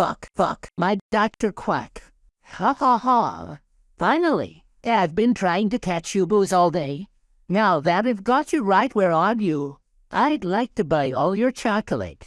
fuck, fuck, my Dr. Quack. Ha ha ha. Finally, I've been trying to catch you booze all day. Now that I've got you right where are you, I'd like to buy all your chocolate.